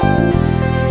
Música